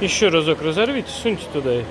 Еще разок разорвите, суньте туда.